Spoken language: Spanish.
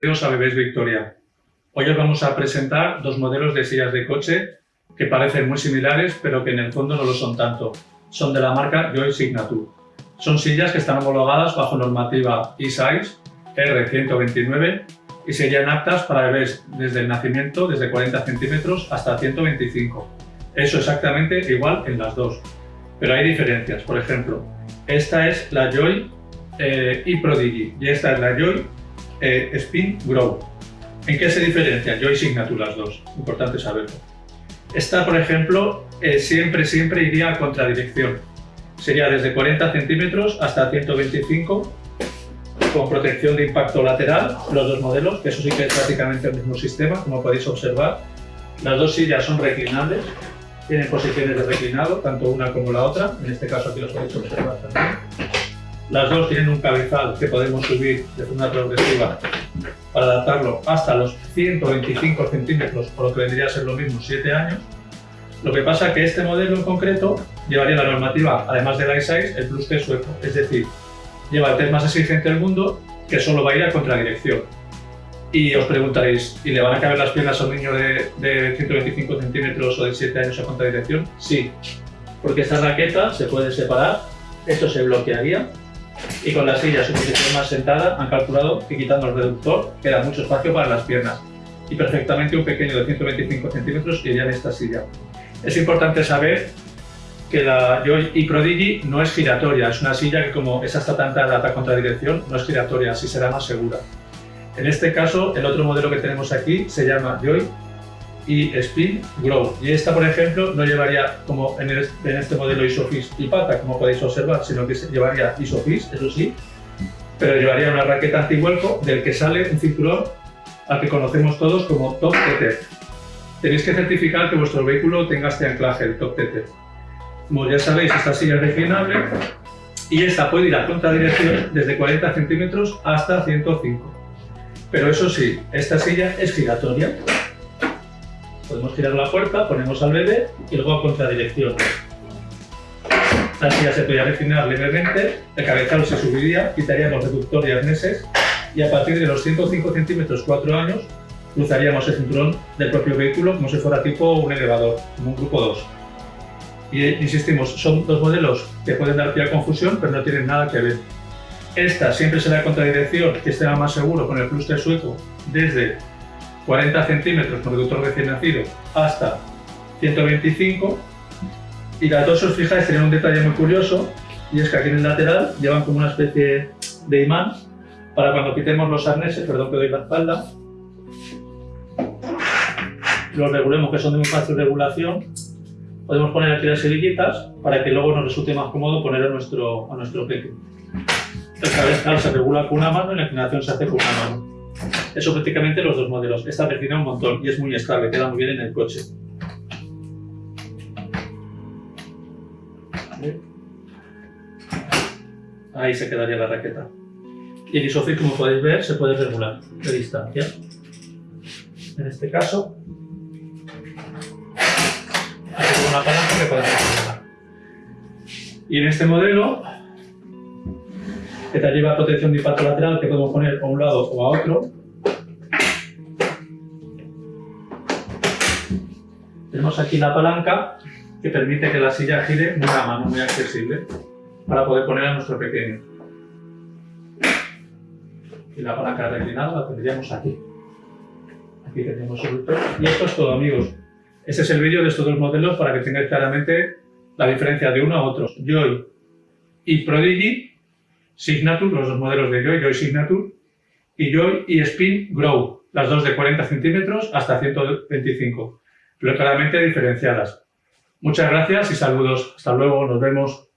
Bienvenidos a Bebés Victoria. Hoy os vamos a presentar dos modelos de sillas de coche que parecen muy similares, pero que en el fondo no lo son tanto. Son de la marca Joy Signature. Son sillas que están homologadas bajo normativa E-Size R129 y serían aptas para bebés desde el nacimiento, desde 40 centímetros hasta 125. Eso exactamente igual en las dos. Pero hay diferencias. Por ejemplo, esta es la Joy eh, e-Prodigy y esta es la Joy eh, Spin Grow. ¿En qué se diferencia? Joy Signature las dos, importante saberlo. Esta, por ejemplo, eh, siempre, siempre iría a contradirección. Sería desde 40 centímetros hasta 125 con protección de impacto lateral, los dos modelos, que eso sí que es prácticamente el mismo sistema, como podéis observar. Las dos sillas son reclinables, tienen posiciones de reclinado, tanto una como la otra, en este caso aquí los podéis observar también. Las dos tienen un cabezal que podemos subir de forma progresiva para adaptarlo hasta los 125 centímetros, por lo que vendría a ser lo mismo 7 años. Lo que pasa es que este modelo en concreto llevaría la normativa, además del i6, el Plus T sueco, es decir, lleva el test más exigente del mundo que solo va a ir a contradirección. Y os preguntaréis, ¿y le van a caber las piernas a un niño de, de 125 centímetros o de 7 años a contradirección? Sí, porque esta raqueta se puede separar, esto se bloquearía y con la silla su posición más sentada han calculado que quitando el reductor queda mucho espacio para las piernas y perfectamente un pequeño de 125 centímetros iría en esta silla. Es importante saber que la Joy y Prodigy no es giratoria, es una silla que como es hasta tanta data contradirección, no es giratoria, así será más segura. En este caso, el otro modelo que tenemos aquí se llama Joy y Spin Grow. Y esta, por ejemplo, no llevaría como en, este modelo Isofix y pata, como podéis observar, sino que llevaría Isofix, eso sí, pero llevaría una raqueta antivuelco del que sale un cinturón al que conocemos todos como Top Tether. Tenéis que certificar que vuestro vehículo tenga este anclaje, el Top Tether. Como ya sabéis, esta silla es reclinable y esta puede ir a contradirección desde 40 centímetros hasta 105. Pero eso sí, esta silla es giratoria Podemos girar la puerta, ponemos al bebé y luego a contradirección. La silla se podría refinar levemente, el cabezal se subiría, quitaríamos reductor y arneses y a partir de los 105 centímetros 4 años cruzaríamos el cinturón del propio vehículo como si fuera tipo un elevador, como un grupo 2. Y insistimos, son dos modelos que pueden dar pie a confusión, pero no tienen nada que ver. Esta siempre será contradirección, que esté más seguro con el cluster sueco desde 40 centímetros con reductor recién nacido hasta 125 y las dos, si os fijáis, tienen un detalle muy curioso y es que aquí en el lateral llevan como una especie de imán para cuando quitemos los arneses, perdón que doy la espalda, los regulemos que son de muy fácil regulación, podemos poner aquí las cerillitas para que luego nos resulte más cómodo poner a nuestro, a nuestro peque. El cabezal se regula con una mano y la inclinación se hace con una mano. Eso prácticamente los dos modelos. Esta vecina un montón y es muy estable, queda muy bien en el coche. Ahí se quedaría la raqueta. Y el isofix, como podéis ver, se puede regular de distancia. En este caso, aquí una palanca que podemos regular. Y en este modelo, te lleva protección de impacto lateral que podemos poner a un lado o a otro, Tenemos aquí la palanca que permite que la silla gire muy a mano, muy accesible, para poder poner a nuestro pequeño. Y la palanca reclinada la tendríamos aquí. Aquí tenemos el pelo. Y esto es todo, amigos. Este es el vídeo de estos dos modelos para que tengáis claramente la diferencia de uno a otro. Joy y Prodigy, Signature, los dos modelos de Joy, Joy Signature, y Joy y Spin Grow, las dos de 40 centímetros hasta 125 pero claramente diferenciadas. Muchas gracias y saludos. Hasta luego, nos vemos.